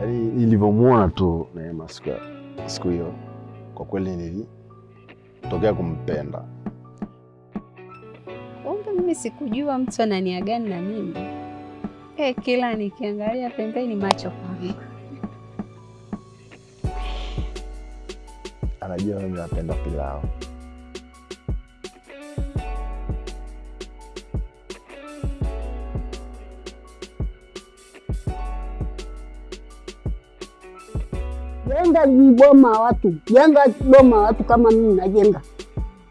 Yaani nilivyomwona tu Neema siku hiyo, kwa kweli nilitokea kumpenda. Kumbe mimi sikujua mtu ana nia gani na mimi. Eh, kila nikiangalia pembeni macho kwangu. Anajua mimi napenda pilau. Boma watu, jenga boma watu kama mimi najenga.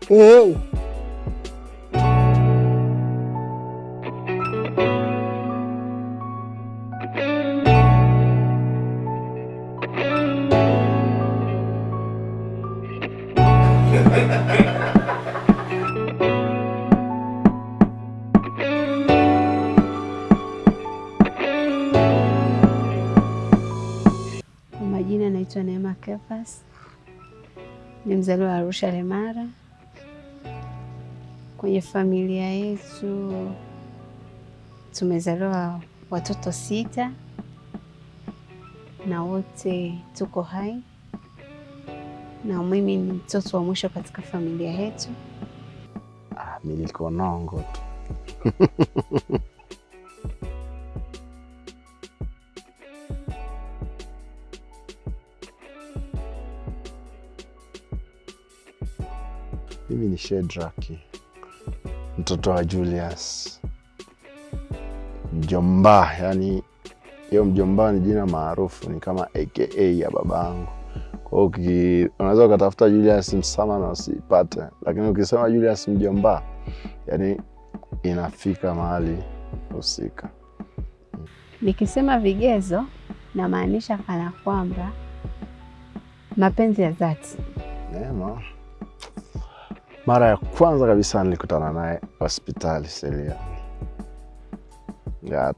Eh. Naitwa Neema Kefas, ni mzaliwa wa Arusha Lemara. Kwenye familia yetu tumezaliwa watoto sita na wote tuko hai, na mimi ni mtoto wa mwisho katika familia yetu. Ah, nilikonongo tu. Mimi ni Shedraki, mtoto wa Julius mjomba. Yani hiyo mjomba ni jina maarufu, ni kama aka ya babangu. Kwa hiyo unaweza ukatafuta Julius Msama na usipate, lakini ukisema Julius mjomba, yani inafika mahali husika. Nikisema vigezo, namaanisha kana kwamba mapenzi ya dhati. Neema, mara ya kwanza kabisa nilikutana naye hospitali Selia,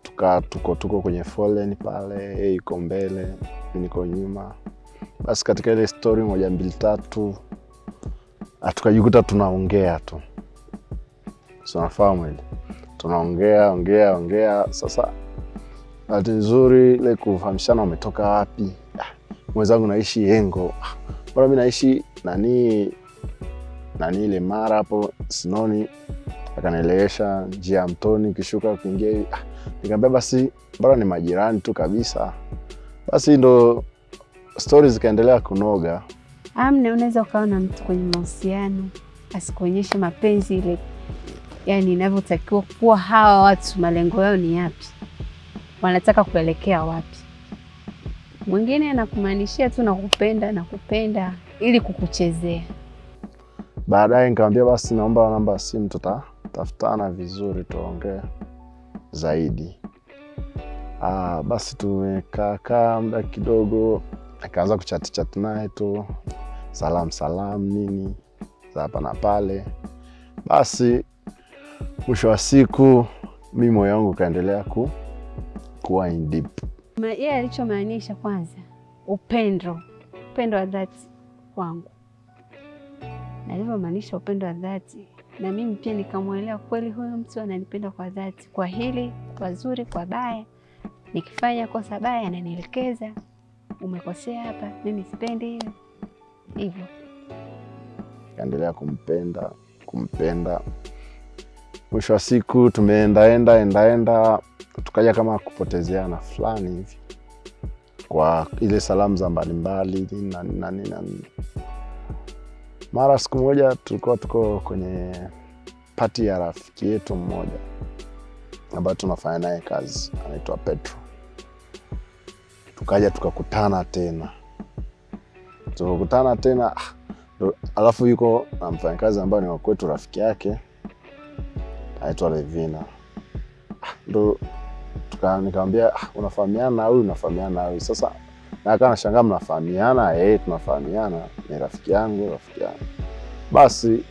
tukaa tuko tuko kwenye foleni pale, yuko mbele, niko nyuma. Basi katika ile stori moja mbili tatu, ah, tukajikuta tunaongea tu, sinafahamu ile, tunaongea ongea ongea. Sasa bahati nzuri ile kufahamishana, umetoka wapi? Ah, mwenzangu naishi Yengo. bora mi naishi nani nani ile mara hapo Sinoni, akanielewesha njia ya Mtoni kishuka kuingia. Ah, nikamwambia basi bora ni majirani tu kabisa. Basi ndo stori zikaendelea kunoga. Amna, unaweza ukawa na mtu kwenye mahusiano asikuonyeshe mapenzi ile, yani inavyotakiwa kuwa. Hawa watu malengo yao ni yapi? Wanataka kuelekea wapi? Mwingine anakumaanishia tu nakupenda, nakupenda ili kukuchezea. Baadaye nikamwambia basi naomba namba ya simu, tutatafutana vizuri tuongee zaidi. Ah, basi tumekaakaa muda kidogo, akaanza kuchati chati naye tu salam salam nini za hapa na pale. Basi mwisho wa siku mi moyo wangu ukaendelea ku, kuwa in deep. Yeye alichomaanisha kwanza, upendo, upendo wa dhati kwangu, alivyomaanisha upendo wa dhati, na mimi pia nikamwelewa kweli, huyu mtu ananipenda kwa dhati, kwa hili, kwa zuri, kwa baya. Nikifanya kosa baya ananielekeza, umekosea hapa, mimi sipendi hiyo, hivyo. Kaendelea kumpenda kumpenda. Mwisho wa siku tumeendaenda endaenda, tukaja kama kupotezeana fulani hivi. Kwa ile salamu za mbalimbali na nini na nini. Mara siku moja tulikuwa tuko kwenye pati ya rafiki yetu mmoja ambayo tunafanya naye kazi, anaitwa Petro. Tukaja tukakutana tena, tukakutana tena ah, alafu yuko na mfanyakazi ambayo ni wakwetu rafiki yake anaitwa Levina. Ah, Ndo nikamwambia ah, unafahamiana na huyu, unafahamiana na huyu. Sasa na akawa anashangaa mnafahamiana? Eh, tunafahamiana, ni rafiki yangu, rafiki yangu. Basi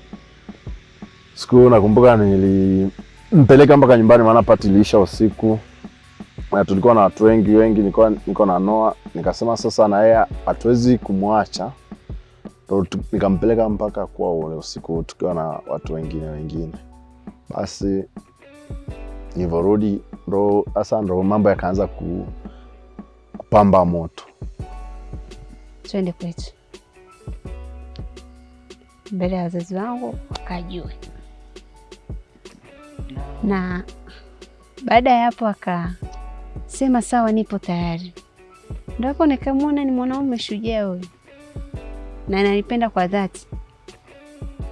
siku nakumbuka nilimpeleka mpaka nyumbani, maana pati iliisha usiku na tulikuwa na watu wengi wengi, nilikuwa niko na Noa, nikasema sasa na yeye hatuwezi kumwacha nikampeleka mpaka kwa ule usiku tukiwa na watu wengine wengine. Basi nilivyorudi ndo sasa ndo mambo yakaanza ku, kupamba moto. twende kwetu mbele ya wazazi wangu wakajue. Na baada ya hapo akasema sawa, nipo tayari. Ndo hapo nikamwona ni mwanaume shujaa huyu na nanipenda kwa dhati.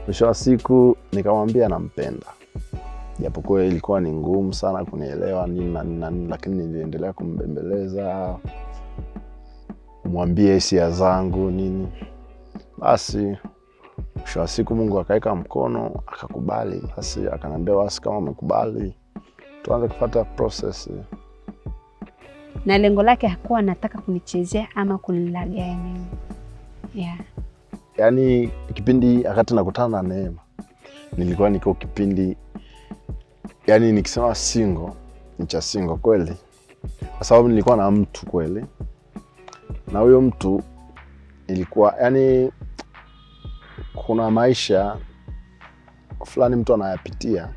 Mwisho wa siku nikamwambia nampenda, japokuwa ilikuwa ni ngumu sana kunielewa nini na nini na nini, lakini niliendelea kumbembeleza, mwambie hisia zangu nini. Basi mwisho wa siku Mungu akaweka mkono akakubali. Basi akaniambia basi, kama umekubali tuanze kufuata process. Na lengo lake hakuwa anataka kunichezea ama kunilagai mimi yeah. Yaani kipindi akati nakutana na Neema nilikuwa niko kipindi, yaani nikisema single ni cha single kweli, kwa sababu nilikuwa na mtu kweli, na huyo mtu ilikuwa yani, kuna maisha fulani mtu anayapitia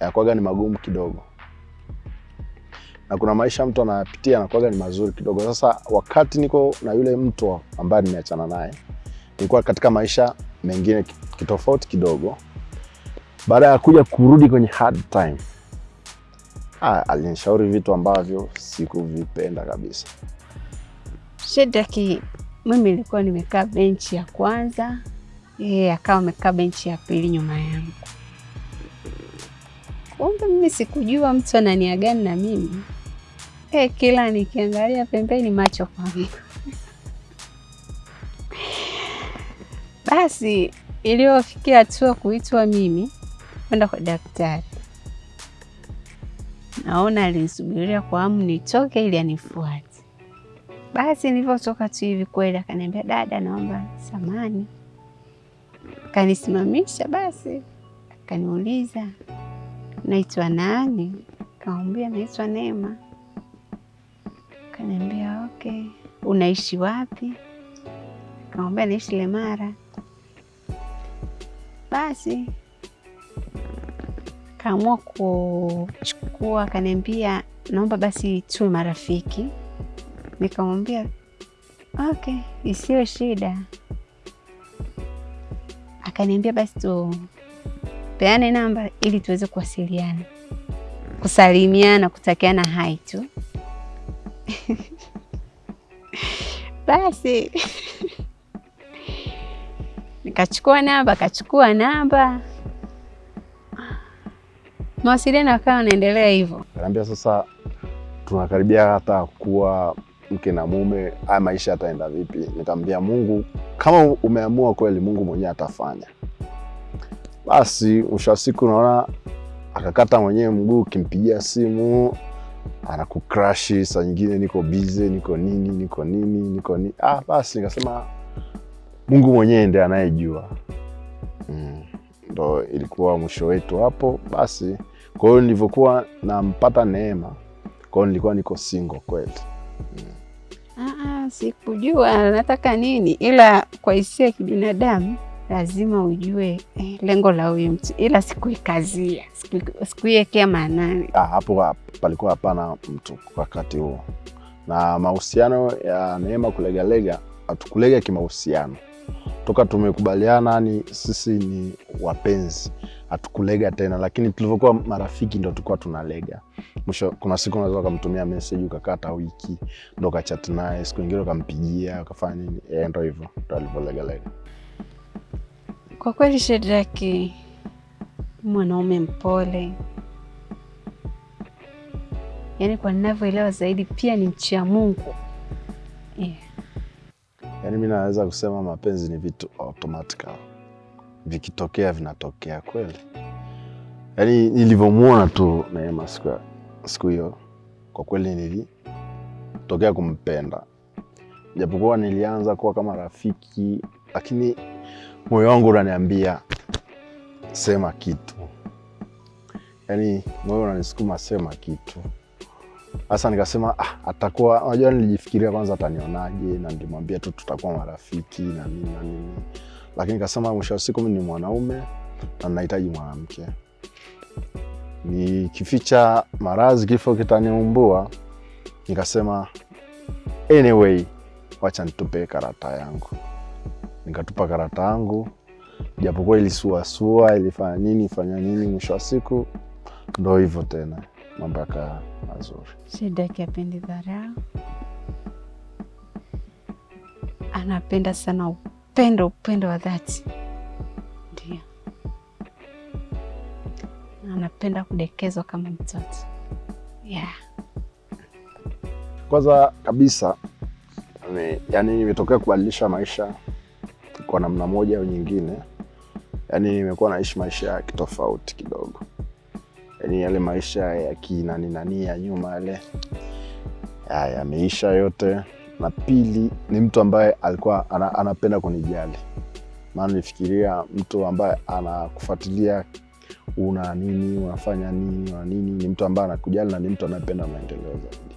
yakwaga ni magumu kidogo, na kuna maisha mtu anayapitia yanakwaga ni mazuri kidogo. Sasa wakati niko na yule mtu ambaye nimeachana naye nilikuwa katika maisha mengine kitofauti kidogo. Baada ya kuja kurudi kwenye hard time, ah, alinishauri vitu ambavyo sikuvipenda kabisa. Shedraki, mimi nilikuwa nimekaa benchi ya kwanza, yeye akawa amekaa benchi ya pili nyuma yangu. Kumbe mimi sikujua mtu ana gani na mimi. e, kila nikiangalia pembeni macho kwangu. Basi iliyofikia hatua kuitwa mimi kwenda kwa daktari, naona alinisubiria kwa hamu nitoke ili anifuate. Basi nilivyotoka tu hivi kweli, akaniambia dada, naomba samani. Akanisimamisha, basi akaniuliza naitwa nani? Kaambia naitwa Neema. Kaniambia okay, unaishi wapi? Kaambia naishi Lemara. Basi kaamua kuchukua, akaniambia naomba basi tuwe marafiki. Nikamwambia okay, isiyo shida. Akaniambia basi tupeane namba ili tuweze kuwasiliana, kusalimiana, kutakiana hai tu. Basi nikachukua namba, akachukua namba, mawasiliano yakawa yanaendelea hivyo. Akaniambia sasa tunakaribia hata kuwa mke na mume, haya maisha yataenda vipi? Nikamwambia Mungu, kama umeamua kweli, Mungu mwenyewe atafanya. Basi mwisho wa siku naona akakata mwenyewe mguu, ukimpigia simu anakukrashi, saa nyingine niko bize, niko nini, niko nini, niko nini. Ah, basi nikasema Mungu mwenyewe ndiye anayejua. Mm, ndo ilikuwa mwisho wetu hapo. Basi kwa hiyo nilivyokuwa nampata Neema, kwa hiyo nilikuwa niko single kweli. Mm. sikujua nataka nini, ila kwa hisia ya kibinadamu lazima ujue eh, lengo la huyu mtu, ila sikuikazia, sikuiekea sikuiwekea maanani. Ah, hapo hap- palikuwa hapana mtu wakati huo, na mahusiano ya Neema kulegalega, hatukulega kimahusiano toka tumekubaliana, ni sisi ni wapenzi, hatukulega tena, lakini tulivyokuwa marafiki ndo tulikuwa tunalega. Mwisho kuna siku unaweza ukamtumia message ukakata wiki ndo ukachat naye, siku ingine ukampigia ukafanya nini, eh, ndo hivyo ndo alivyolegalega. Kwa kweli Shedraki mwanaume mpole, yaani kwa ninavyoelewa zaidi pia ni mchia Mungu yeah. Yaani mi naweza kusema mapenzi ni vitu automatical, vikitokea vinatokea kweli. Yaani nilivyomwona tu Neema siku siku hiyo, kwa kweli nilitokea kumpenda, japokuwa nilianza kuwa kama rafiki, lakini moyo wangu unaniambia sema kitu, yaani moyo unanisukuma sema kitu. Sasa nikasema ah, atakuwa unajua, nilijifikiria kwanza atanionaje, na nilimwambia tu tutakuwa marafiki na nini na nini, lakini kasema mwisho wa siku mimi ni mwanaume na nahitaji mwanamke. Nikificha maradhi kifo kitaniumbua, nikasema anyway, wacha nitupe karata yangu. Nikatupa karata yangu, japokuwa ilisuasua, ilifanya nini fanya nini, mwisho wa siku ndo hivyo tena, mambo yakaa mazuri. Shedaki apendi dharau, anapenda sana upendo, upendo wa dhati, ndio. Anapenda kudekezwa kama mtoto. Yeah. Kwanza kabisa ni, yani nimetokea kubadilisha maisha kwa namna moja au nyingine, yani nimekuwa naishi maisha ya kitofauti kidogo, yani yale maisha ya kinaninani ya nyuma yale. Ya- yameisha yote. Na pili ni mtu ambaye alikuwa ana, anapenda kunijali, maana nifikiria mtu ambaye anakufuatilia una nini, unafanya nini, una nini, ni mtu ambaye anakujali na ni mtu anayependa maendeleo zaidi.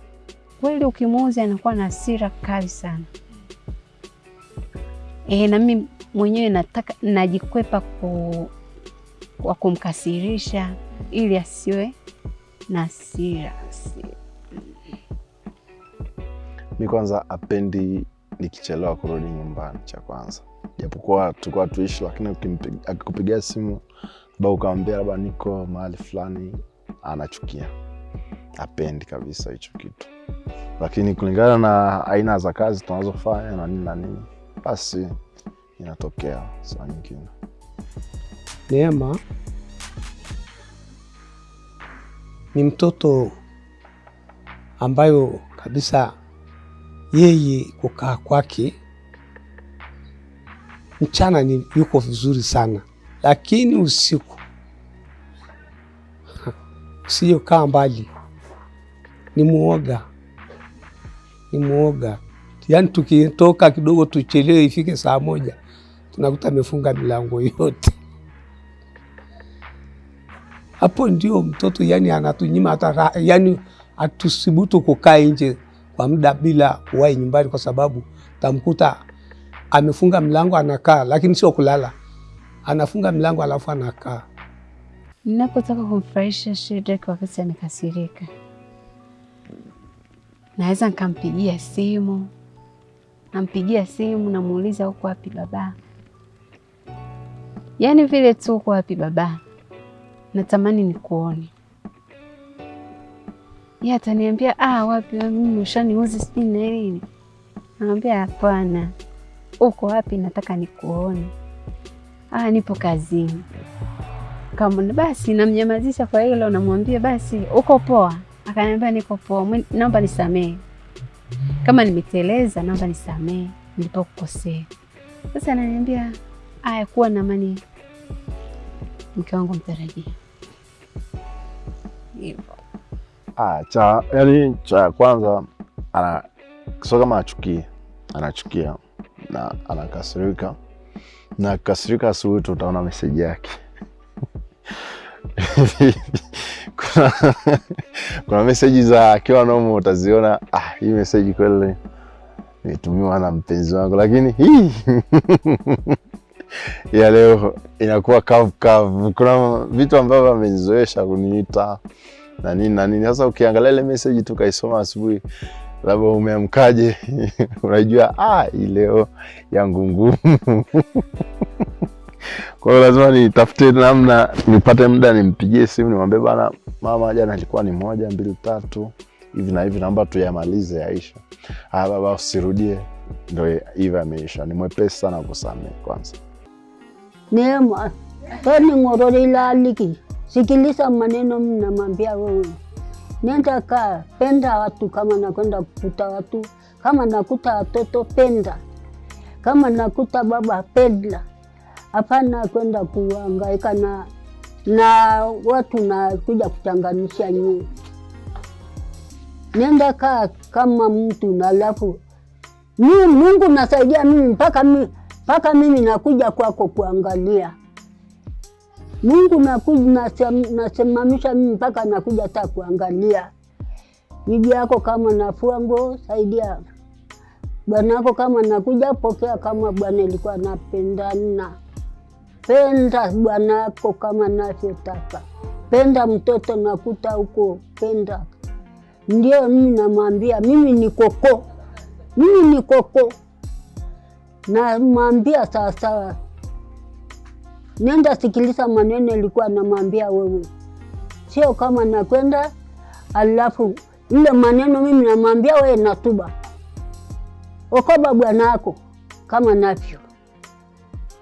Kweli ukimuuzi anakuwa na asira kali sana e, na mimi mwenyewe nataka najikwepa ku, kwa kumkasirisha ili asiwe na hasira. Asi- Mi kwanza apendi nikichelewa kurudi nyumbani, cha kwanza, japokuwa tulikuwa tuishi, lakini akikupigia simu ba ukamwambia labda niko mahali fulani, anachukia, apendi kabisa hicho kitu. Lakini kulingana na aina za kazi tunazofanya na nini na nini, basi inatokea saa nyingine. Neema ni mtoto ambayo kabisa yeye kukaa kwake mchana ni yuko vizuri sana, lakini usiku usiyokaa mbali ni muoga, ni muoga. Yaani tukitoka kidogo tuchelewe ifike saa moja tunakuta amefunga milango yote. Hapo ndio mtoto yani anatunyima hata yani atusibutu kukaa nje kwa muda bila kuwahi nyumbani, kwa sababu tamkuta amefunga mlango anakaa, lakini sio kulala, anafunga mlango alafu anakaa. Ninapotaka kumfurahisha Shedrack wakati amekasirika, naweza nikampigia simu, nampigia simu, namuuliza uko wapi baba, yaani vile tu uko wapi baba, natamani nikuone. Yeye ataniambia ah, wapi mimi ushaniuzi sijui na nini. Namwambia hapana, uko wapi? Nataka nikuone. Ah, nipo kazini. Kama basi namnyamazisha kwa hilo, namwambia basi uko poa. Akaniambia niko poa, naomba nisamehe kama nimeteleza, naomba nisamehe nilipokukosea. Sasa ananiambia aya, kuwa na amani, mke wangu mtarajia. Hivyo Ah, cha yani cha kwanza ana sio kama achukie, anachukia na anakasirika, na kasirika, asubuhi tu utaona meseji yake. Kuna, kuna meseji za akiwa nomo utaziona, ah, hii meseji kweli imetumiwa na mpenzi wangu, lakini hii ya leo inakuwa kavu kavu. Kuna vitu ambavyo amenizoesha kuniita na nini na nini. Sasa ukiangalia ile message tukaisoma asubuhi, labda umeamkaje, unajua ah, leo yangu ngumu. Kwa hiyo lazima nitafute namna, nipate muda nimpigie simu, nimwambie bana, mama jana ilikuwa ni moja mbili tatu hivi na hivi, naomba tuyamalize yaisha. Ah, baba usirudie. Ndo hivi ameisha. Ni mwepesi sana kusamehe kwanza. Neema, toni ng'orore ilaliki, sikiliza maneno mnamwambia wewe. Nenda kaa, penda watu kama nakwenda kukuta watu, kama nakuta watoto penda, kama nakuta baba penda. Hapana kwenda kuangaika na na watu na kuja kuchanganisha nyinyi. Nenda kaa kama mtu na alafu Mungu nasaidia mimi mpaka mimi mpaka mimi nakuja kwako kuangalia. Mungu nasimamisha mimi mpaka nakuja hata kuangalia. Bibi yako kama nafua nguo saidia. Bwana yako kama nakuja pokea kama bwana ilikuwa napendana Penda bwana yako kama navyotaka. Penda mtoto nakuta huko penda. Ndio mimi namwambia mimi ni koko mimi ni koko, namwambia sawasawa, nenda sikiliza maneno ilikuwa namwambia wewe, sio kama nakwenda alafu ile maneno mimi namwambia wewe natuba. Okoba bwanako kama navyo.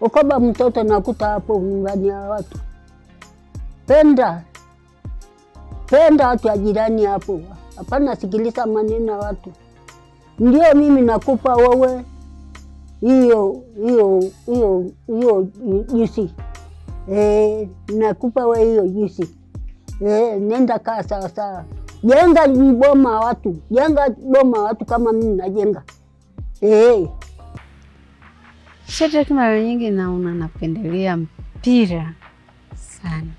Okoba mtoto nakuta hapo nyumbani ya watu, penda penda watu ya jirani hapo, hapana sikiliza maneno ya watu. Ndio mimi nakupa wewe hiyo hiyo hiyo hiyo juisi. Eh, nakupa we hiyo juisi. Eh, nenda kaa sawasawa, sawa, jenga boma watu, jenga boma watu kama mimi najenga. Eh. Shedrack, mara nyingi naona napendelea mpira sana,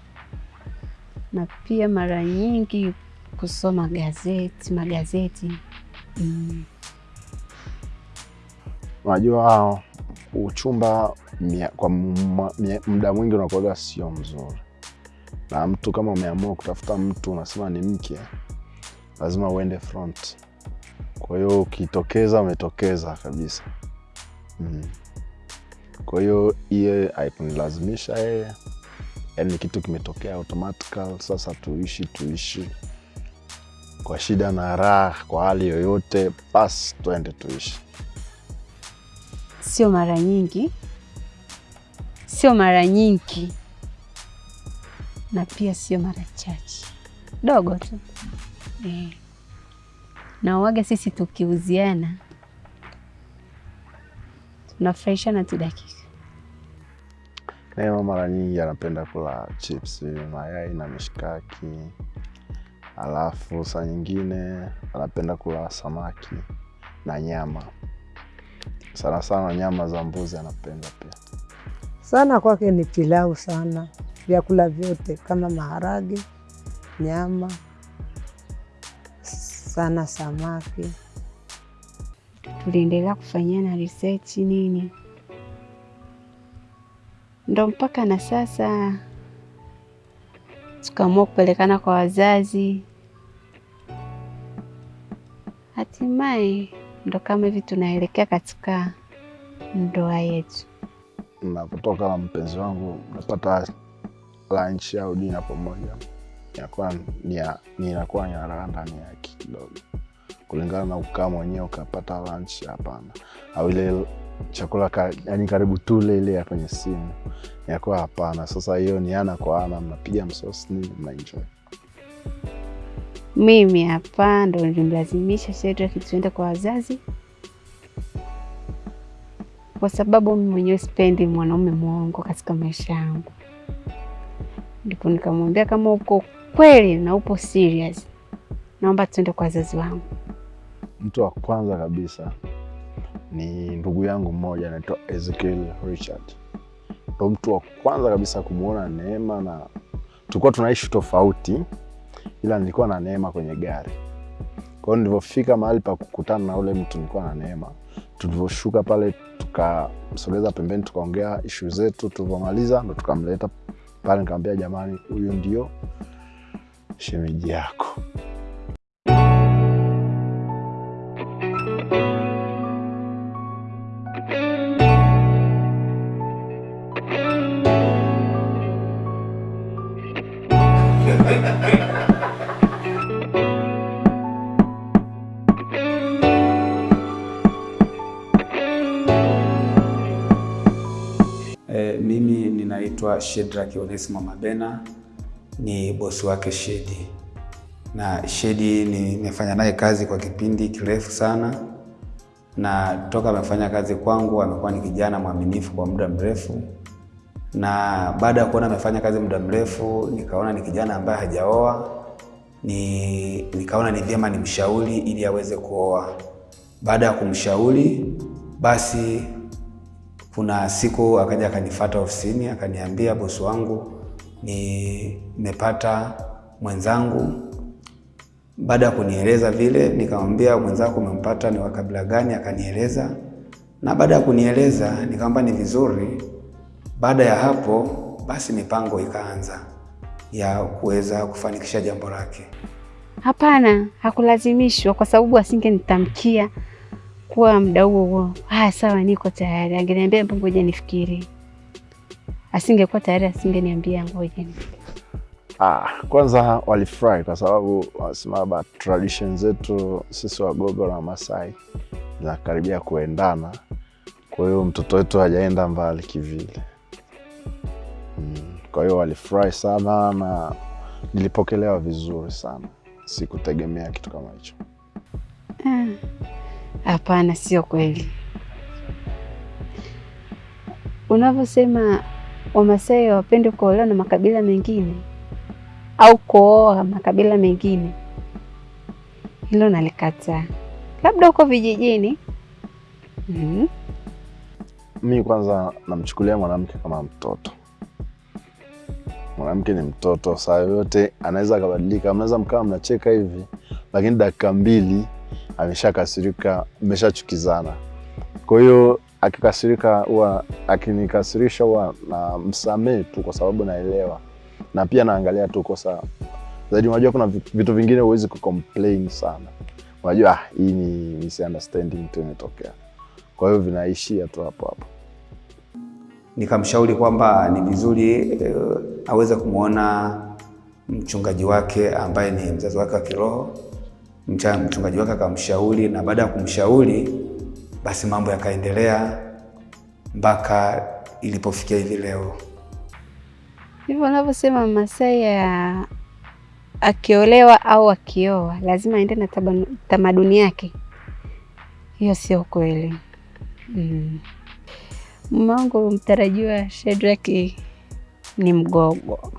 na pia mara nyingi kusoma gazeti magazeti. Mm. Unajua uchumba mia- kwa muda mwingi unakuaga sio mzuri, na mtu kama umeamua kutafuta mtu unasema ni mke, lazima uende front. Kwa hiyo ukitokeza, umetokeza kabisa mm. Kwa hiyo iye haikunilazimisha yeye, yani kitu kimetokea automatical. Sasa tuishi tuishi kwa shida na raha, kwa hali yoyote, basi tuende tuishi. Sio mara nyingi, sio mara nyingi, na pia sio mara chache, dogo tu. E. Na waga sisi tukiuziana. Tunafurahishana tu dakika. Neema mara nyingi anapenda kula chips, mayai na mishikaki, alafu saa nyingine anapenda kula samaki na nyama, sana sana nyama za mbuzi anapenda pia. sana kwake ni pilau sana, vyakula vyote kama maharage, nyama, sana samaki. Tuliendelea kufanyiana research nini, ndo mpaka na sasa tukaamua kupelekana kwa wazazi, hatimaye ndo kama hivi tunaelekea katika ndoa yetu. Napotoka na mpenzi wangu napata lunch au dina pamoja, inakuwa ninakuwa ya- ndani yake kidogo, kulingana na ukaa mwenyewe ukapata lunch, hapana. Au ile chakula ka, yani karibu tule ile ya kwenye simu, inakuwa hapana. Sasa hiyo ni ana kwa ana, mnapiga msosi nini, mnaenjoy. Mimi hapa ndo nilimlazimisha Shedrack tuende kwa wazazi, kwa sababu mimi mwenyewe sipendi mwanaume mwongo katika maisha yangu. Ndipo nikamwambia kama uko kweli na upo serious, naomba tuende kwa wazazi wangu. Mtu wa kwanza kabisa ni ndugu yangu mmoja anaitwa Ezekiel Richard, ndo mtu wa kwanza kabisa kumwona Neema, na tulikuwa tunaishi tofauti, ila nilikuwa na Neema kwenye gari. Kwa hiyo nilivyofika mahali pa kukutana na ule mtu nilikuwa na Neema, tulivyoshuka pale tukamsogeza pembeni, tukaongea ishu zetu. Tulivyomaliza ndo tukamleta pale, nikamwambia jamani, huyu ndio shemeji yako. Ninaitwa Shedrack Onesimo Mabena, ni bosi wake Shedi, na Shedi nimefanya naye kazi kwa kipindi kirefu sana, na toka amefanya kazi kwangu amekuwa ni kijana mwaminifu kwa muda mrefu, na baada ya kuona amefanya kazi muda mrefu, nikaona ni kijana ambaye hajaoa, ni nikaona ni vyema nimshauri ili aweze kuoa. Baada ya kumshauri basi kuna siku akaja akanifata ofisini akaniambia, bosi wangu, nimepata mwenzangu. Baada ya kunieleza vile, nikamwambia mwenzako umempata ni wa kabila gani? Akanieleza, na baada ya kunieleza nikamwambia ni vizuri. Baada ya hapo basi mipango ikaanza ya kuweza kufanikisha jambo lake. Hapana, hakulazimishwa kwa sababu asingenitamkia kuwa muda huo huo, ah, sawa, niko tayari. Angeniambia mbo, ngoja nifikiri. Asingekuwa tayari, asingeniambia ngoja. Ah, kwanza walifurahi kwa sababu wanasema ba tradition zetu sisi Wagogo na Wamasai zinakaribia kuendana, kwa hiyo mtoto wetu hajaenda mbali kivile. Mm, kwa hiyo walifurahi sana na nilipokelewa vizuri sana, sikutegemea kitu kama hicho. Ah, Hapana, sio kweli. Unavyosema Wamasai hawapende kuolewa na makabila mengine au kuoa makabila mengine, hilo nalikataa. Labda huko vijijini. Mhm. Mi kwanza namchukulia mwanamke kama mtoto. Mwanamke ni mtoto, saa yoyote anaweza akabadilika. Mnaweza mkawa mnacheka hivi, lakini dakika mbili ameshakasirika, mmeshachukizana. Kwa hiyo akikasirika, huwa akinikasirisha, huwa na msamehe tu, kwa sababu naelewa, na pia naangalia tu kosa zaidi. Unajua kuna vitu vingine huwezi kucomplain sana, unajua ah, hii ni misunderstanding tu imetokea, kwa hiyo vinaishia tu hapo hapo. Nikamshauri kwamba ni vizuri uh, aweze kumwona mchungaji wake ambaye ni mzazi wake wa kiroho. Mchungaji wake akamshauri, na baada ya kumshauri basi mambo yakaendelea mpaka ilipofikia hivi leo. Hivyo unavyosema Masai ya akiolewa au akioa lazima aende na tamaduni yake, hiyo sio kweli. Mm. Wangu mtarajiwa Shedraki ni mgogo.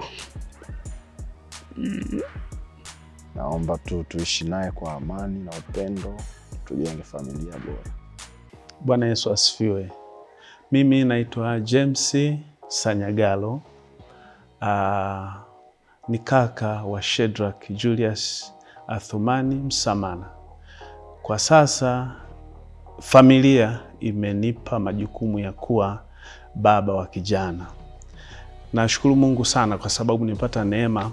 Naomba tu tuishi naye kwa amani na upendo, tujenge familia bora. Bwana Yesu asifiwe. Mimi naitwa James Sanyagalo. Uh, ni kaka wa Shedrack Julius Athumani Msamana. Kwa sasa familia imenipa majukumu ya kuwa baba wa kijana. Nashukuru Mungu sana kwa sababu nimepata neema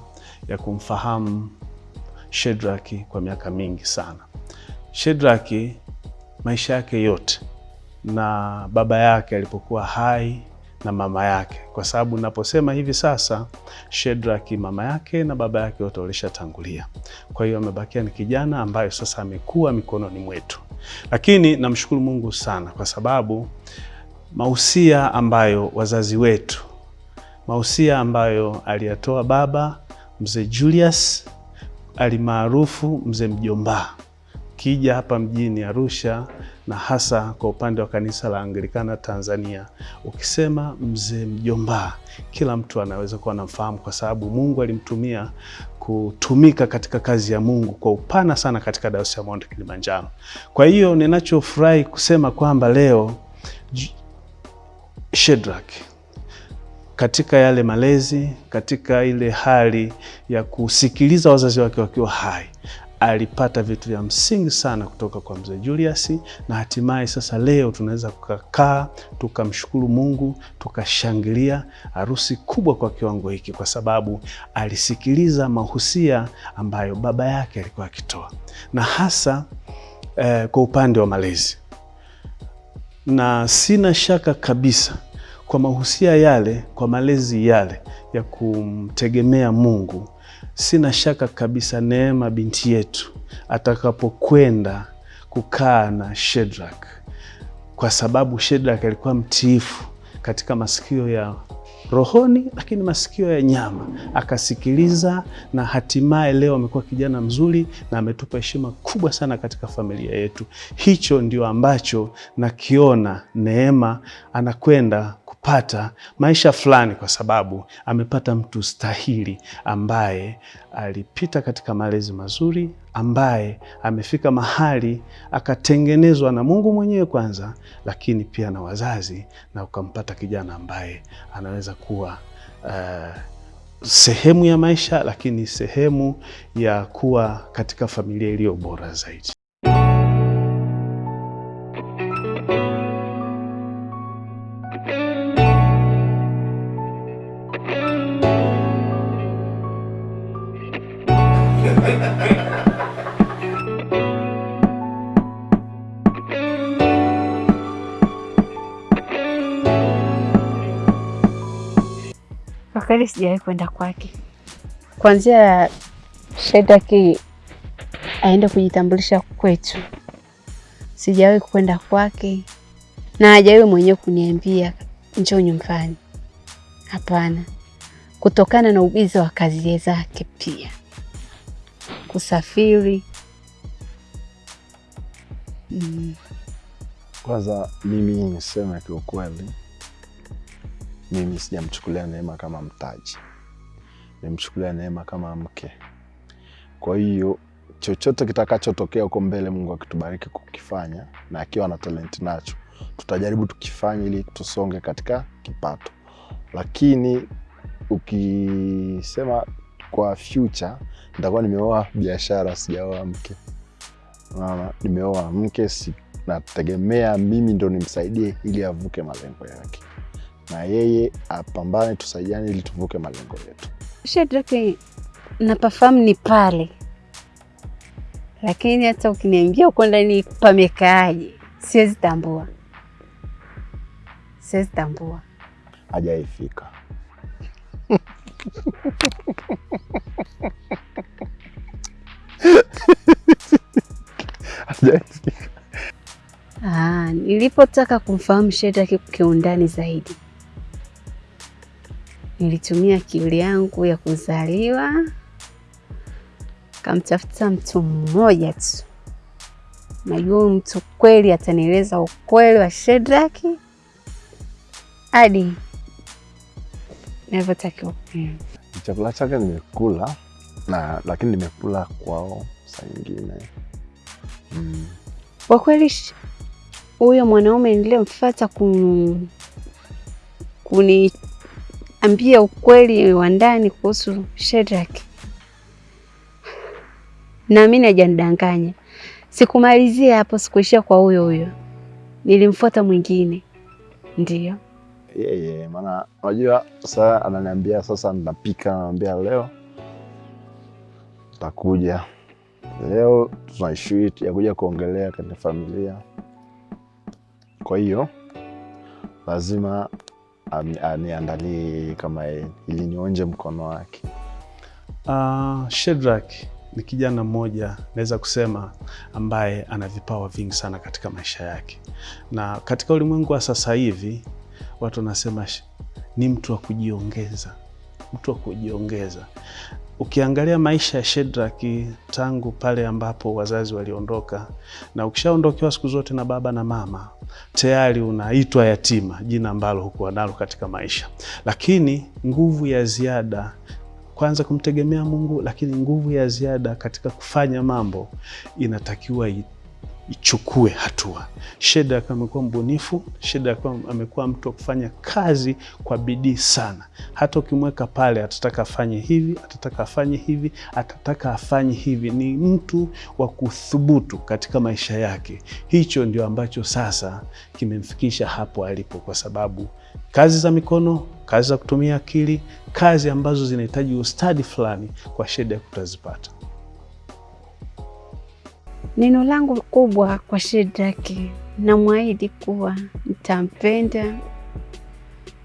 ya kumfahamu Shedrack kwa miaka mingi sana. Shedrack maisha yake yote na baba yake alipokuwa hai na mama yake, kwa sababu naposema hivi sasa Shedrack mama yake na baba yake wote walishatangulia. Kwa hiyo amebakia ni kijana ambaye sasa amekuwa mikononi mwetu, lakini namshukuru Mungu sana kwa sababu mausia ambayo wazazi wetu, mausia ambayo aliyatoa baba mzee Julius alimaarufu mzee Mjomba kija hapa mjini Arusha na hasa kwa upande wa kanisa la Anglikana Tanzania, ukisema mzee Mjomba, kila mtu anaweza kuwa anamfahamu kwa sababu Mungu alimtumia kutumika katika kazi ya Mungu kwa upana sana katika Dayosisi ya Mount Kilimanjaro. Kwa hiyo ninachofurahi kusema kwamba leo Shedrack katika yale malezi, katika ile hali ya kusikiliza wazazi wake wakiwa hai, alipata vitu vya msingi sana kutoka kwa mzee Julius, na hatimaye sasa leo tunaweza kukaa tukamshukuru Mungu, tukashangilia harusi kubwa kwa kiwango hiki, kwa sababu alisikiliza mahusia ambayo baba yake alikuwa akitoa, na hasa eh, kwa upande wa malezi. Na sina shaka kabisa kwa mahusia yale, kwa malezi yale ya kumtegemea Mungu, sina shaka kabisa Neema binti yetu atakapokwenda kukaa na Shedrak, kwa sababu Shedrak alikuwa mtiifu katika masikio ya rohoni, lakini masikio ya nyama, akasikiliza na hatimaye leo amekuwa kijana mzuri na ametupa heshima kubwa sana katika familia yetu. Hicho ndio ambacho nakiona Neema anakwenda kupata maisha fulani, kwa sababu amepata mtu stahili ambaye alipita katika malezi mazuri, ambaye amefika mahali akatengenezwa na Mungu mwenyewe kwanza, lakini pia na wazazi, na ukampata kijana ambaye anaweza kuwa uh, sehemu ya maisha, lakini sehemu ya kuwa katika familia iliyo bora zaidi. Sijawahi kwenda kwake, kwanzia Shedaki aende kujitambulisha kwetu, sijawahi kwenda kwake na hajawahi mwenyewe kuniambia njoo nyumbani. Hapana, kutokana na ubizi wa kazi zake, pia kusafiri mm. Kwanza mimi niseme kiukweli, mimi sijamchukulia Neema kama mtaji, nimchukulia Neema kama mke. Kwa hiyo chochote kitakachotokea huko mbele, Mungu akitubariki kukifanya na akiwa na talenti nacho, tutajaribu tukifanya ili tusonge katika kipato, lakini ukisema kwa future nitakuwa nimeoa biashara, sijaoa mke. Unaona, nimeoa mke si, nategemea mimi ndo nimsaidie ili avuke malengo yake, na yeye apambane, tusaidiane ili tuvuke malengo yetu. Shedraki napafahamu ni pale, lakini hata ukiniambia uko ndani pamekaaje, siwezi tambua, siwezi tambua. Hajaifika. Hajaifika. Ah, nilipotaka kumfahamu Shedraki kiundani zaidi, nilitumia akili yangu ya kuzaliwa, kamtafuta mtu mmoja tu, najua huyu mtu kweli atanieleza ukweli wa Shedraki hadi navyotakiwa. Mm. Chakula chake nimekula na lakini nimekula kwao saa nyingine mm. Kwa kweli huyo mwanaume niliyemfuata kun kuniambia ukweli wa ndani kuhusu Shedrack. naamini hajanidanganya. Sikumalizia hapo, sikuishia kwa huyo huyo, nilimfuata mwingine. ndio yeye yeah, yeah. maana unajua sasa ananiambia sasa napika, ananiambia leo takuja, leo tuna issue ya kuja kuongelea katika familia. Kwa hiyo lazima aniandalie kama ilinionje ili nionje mkono wake. Uh, Shedrack ni kijana mmoja naweza kusema ambaye ana vipawa vingi sana katika maisha yake, na katika ulimwengu wa sasa hivi watu wanasema ni mtu wa kujiongeza, mtu wa kujiongeza. Ukiangalia maisha ya Shedraki tangu pale ambapo wazazi waliondoka, na ukishaondokewa siku zote na baba na mama, tayari unaitwa yatima, jina ambalo hukuwa nalo katika maisha, lakini nguvu ya ziada kwanza kumtegemea Mungu, lakini nguvu ya ziada katika kufanya mambo inatakiwa ichukue hatua. Shedrack amekuwa mbunifu, Shedrack amekuwa mtu wa kufanya kazi kwa bidii sana. Hata ukimweka pale, atataka afanye hivi, atataka afanye hivi, atataka afanye hivi. Ni mtu wa kuthubutu katika maisha yake. Hicho ndio ambacho sasa kimemfikisha hapo alipo, kwa sababu kazi za mikono, kazi za kutumia akili, kazi ambazo zinahitaji ustadi fulani, kwa Shedrack utazipata. Neno langu kubwa kwa Shedraki, namwahidi kuwa nitampenda,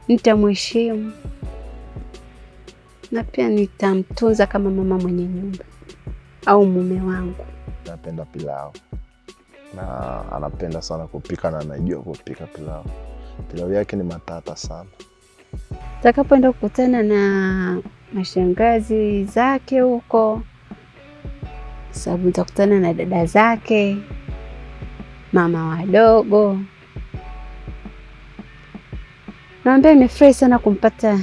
nitamheshimu na pia nitamtunza kama mama mwenye nyumba au mume wangu. Napenda pilau na anapenda sana kupika na anajua kupika pilau. Pilau yake ni matata sana. Takapoenda kukutana na mashangazi zake huko, sababu nitakutana na dada zake, mama wadogo, naambia nimefurahi sana kumpata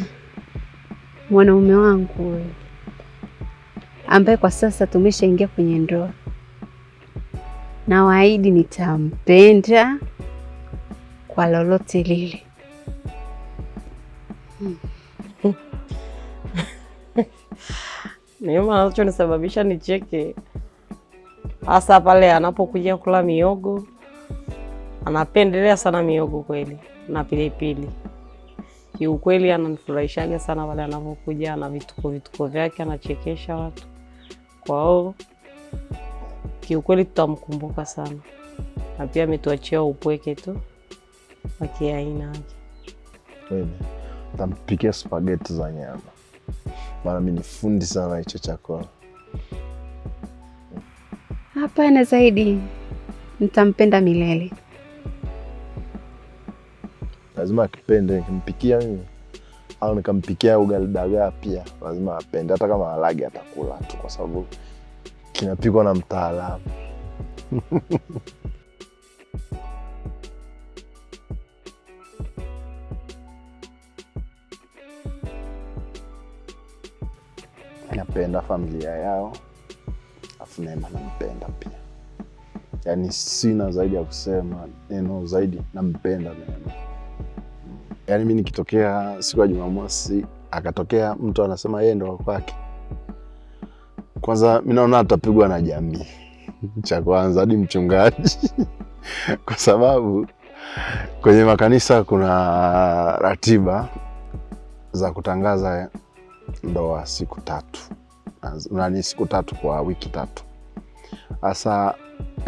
mwanaume wangu huyu ambaye kwa sasa tumeshaingia kwenye ndoa. na Nawaahidi nitampenda kwa lolote lile. Neema anachonisababisha nicheke hasa pale anapokuja kula miogo. Anapendelea sana miogo kweli na pilipili. Kiukweli ananifurahishaga sana pale anapokuja na vituko vituko vyake, anachekesha watu. Kwa hiyo kiukweli tutamkumbuka sana, na pia ametuachia upweke tu wa kiaina yake. Tampikia spageti za nyama, maana mi ni fundi sana hicho chakula. Hapana, zaidi nitampenda milele. Lazima akipende, nikimpikia mimi au nikampikia ugali dagaa pia lazima apende, hata kama alagi atakula tu, kwa sababu kinapikwa na mtaalamu. napenda familia yao, afu Neema nampenda pia, yaani sina zaidi ya kusema neno zaidi, nampenda Neema. Yaani mi nikitokea siku ya Jumamosi akatokea mtu anasema yeye ndo kwake, kwanza mi naona atapigwa na jamii. Cha kwanza hadi mchungaji. Kwa sababu kwenye makanisa kuna ratiba za kutangaza ndoa siku tatu nani, siku tatu kwa wiki tatu. hasa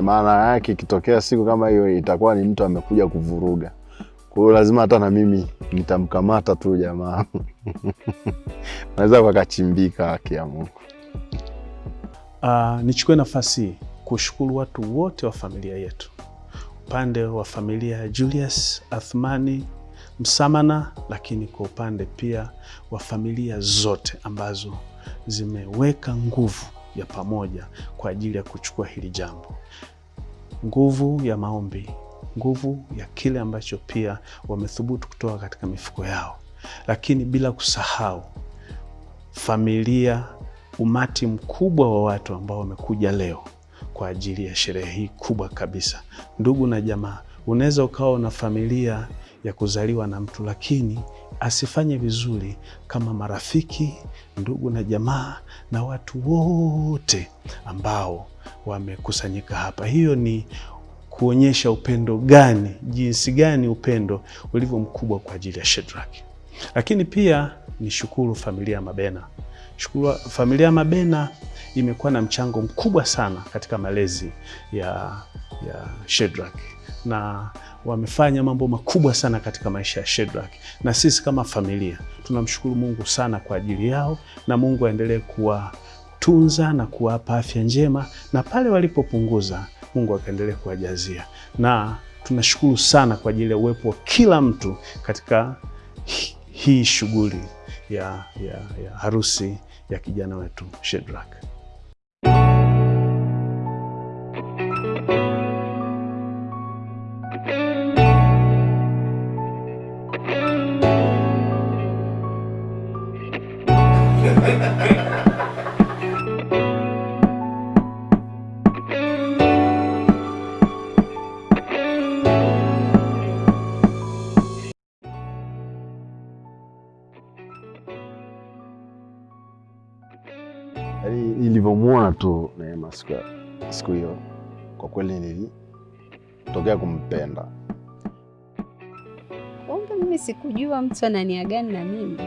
maana yake ikitokea siku kama hiyo itakuwa ni mtu amekuja kuvuruga, kwa lazima hata na mimi nitamkamata tu jamaa naweza wakachimbika haki ya Mungu. Uh, nichukue nafasi kushukuru watu wote wa familia yetu, upande wa familia ya Julius Athmani Msamana, lakini kwa upande pia wa familia zote ambazo zimeweka nguvu ya pamoja kwa ajili ya kuchukua hili jambo, nguvu ya maombi, nguvu ya kile ambacho pia wamethubutu kutoka katika mifuko yao, lakini bila kusahau familia, umati mkubwa wa watu ambao wamekuja leo kwa ajili ya sherehe hii kubwa kabisa. Ndugu na jamaa, unaweza ukawa na familia ya kuzaliwa na mtu lakini asifanye vizuri kama marafiki, ndugu na jamaa na watu wote ambao wamekusanyika hapa. Hiyo ni kuonyesha upendo gani, jinsi gani upendo ulivyo mkubwa kwa ajili ya Shedraki. Lakini pia ni shukuru familia ya Mabena. Shukuru familia ya Mabena imekuwa na mchango mkubwa sana katika malezi ya, ya Shedrack na wamefanya mambo makubwa sana katika maisha ya Shedrack, na sisi kama familia tunamshukuru Mungu sana kwa ajili yao, na Mungu aendelee kuwatunza na kuwapa afya njema, na pale walipopunguza Mungu akaendelee kuwajazia, na tunashukuru sana kwa ajili ya uwepo wa kila mtu katika hii shughuli ya, ya, ya harusi ya kijana wetu Shedrack. Siku hiyo, kwa kweli nilitokea kumpenda. Kumbe mimi sikujua mtu ana nia gani na mimi.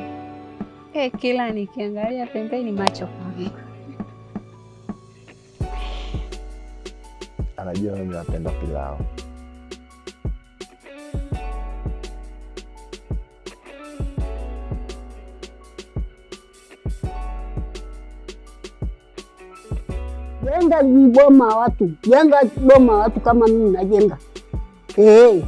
Eh, kila nikiangalia pembeni macho kwangu. Anajua mimi napenda pilau. Jenga boma watu, Yanga boma watu kama mimi najenga. Eh,